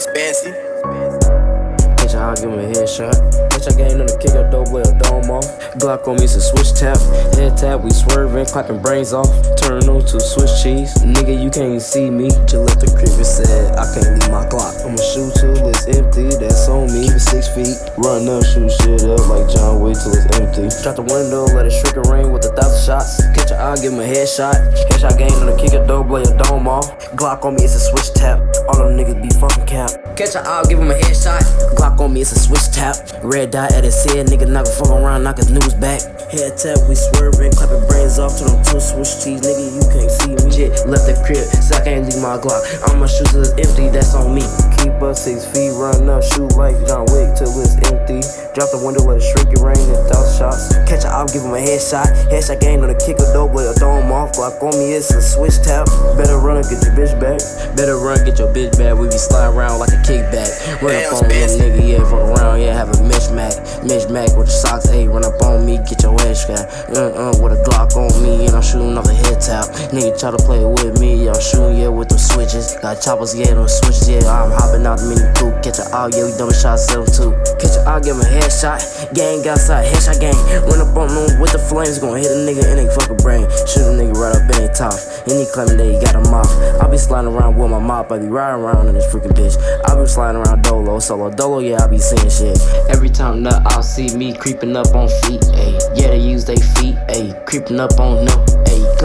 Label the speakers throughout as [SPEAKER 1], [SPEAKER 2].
[SPEAKER 1] Spancy.
[SPEAKER 2] Bitch, I'll give him a headshot. Bitch, I gained on the kick up, dope, with a dome off. Glock on me, a switch tap. Head tap, we swerving, clapping brains off. Turn on to Swiss cheese. Nigga, you can't see me. Just left the crib and said, I can't leave my Glock. I'ma shoot till it's empty, that's on me. Keep six feet. Run up, shoot shit up like John Wick till it's empty. Drop the window, let it shrink and ring with a thousand shots. Catch a eye, give him a headshot. Headshot gained on the kick up, dope, blade a dome off. Glock on me, it's a switch tap. All them niggas be fucking cap. Catch a eye, give him a headshot. Glock on me, it's a switch tap. Red dot at his head, nigga knock a fuck around, knock his news back. Head tap, we swerving, clapping brains off to them two switch cheese, nigga, you can't see me. Shit, left the crib, so I can't leave my Glock. I'ma shoot it's empty, that's on me. Keep us six feet, run up, shoot like John Wick till it's empty. Drop the window, let it shrink it rain, and thousand shots. Catch a op, give him a headshot. Headshot game on the kick of dope, blade a dome off. Glock on me, it's a switch tap. Better run and get your bitch back. Better run, get your bitch back. We be sliding around like a kickback. Run
[SPEAKER 1] Damn,
[SPEAKER 2] up on little
[SPEAKER 1] Spancy.
[SPEAKER 2] nigga, yeah, from around, yeah, have a mismatch. Mismatch with the socks, hey, run up on me, get your head scrapped. Uh uh, with a Glock on me, and I'm shooting off the head tap. Nigga try to play with me, I'm shooting, yeah, with them switches. Got choppers, yeah, them switches, yeah, I'm hopping out the mini coupe. Catch a out, yeah, we double shot, seven two. Catch a out, give him a headshot. Gang outside, headshot gang. Run up on them with the flames, gonna hit a nigga in they fucking brain. Shoot a nigga right up in their top. And he claiming that got a mop. I be sliding around with my mop, I be riding around in this freaking bitch. I be sliding around Dolo, solo Dolo, yeah, I be seeing shit. Every time that I see me creeping up on feet, ayy. Yeah, they use they feet, ayy. Creeping up on them, ayy.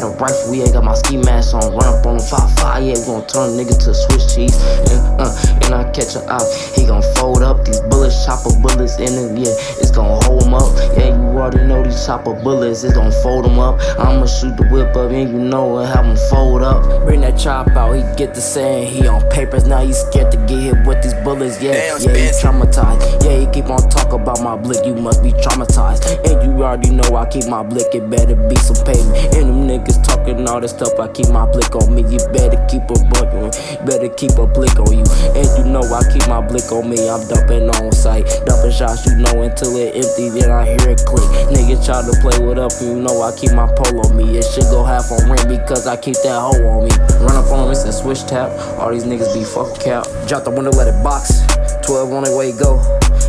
[SPEAKER 2] Got a rifle, yeah, got my ski mask on. Run up on them, five five, yeah, we gon' turn a nigga to Swiss cheese. And, uh, and I catch her out, he gon' fold up these bullets, chop chopper bullets in it, yeah, it's gon' hold him up. Yeah, you already know these chopper bullets, it's gon' fold him up. I'ma shoot the whip up, and you know it, have him fold up. Bring that chop out, he get the saying he on papers, now he scared to get hit with these bullets, yeah,
[SPEAKER 1] Damn,
[SPEAKER 2] yeah, he traumatized. Yeah, he keep on talk about my blick, you must be traumatized. And you already know I keep my blick, it better be some payment. And them niggas talking all this stuff, I keep my blick on me. You better keep a buck on better keep a blick on you. And you know I keep my blick on me, I'm dumping on sight. Dumping shots, you know, until it empty, then I hear it click. Niggas try to play with up, you know I keep my pole on me. It should go half on rent because I keep that hoe on me. Run up on me, it's a switch tap. All these niggas be fucking cap. Drop the window, let it box. 12 on the way go.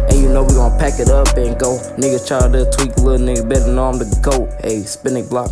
[SPEAKER 2] And you know we gon' pack it up and go. Niggas try to tweak, little nigga better know I'm the GOAT. Hey, spinning block.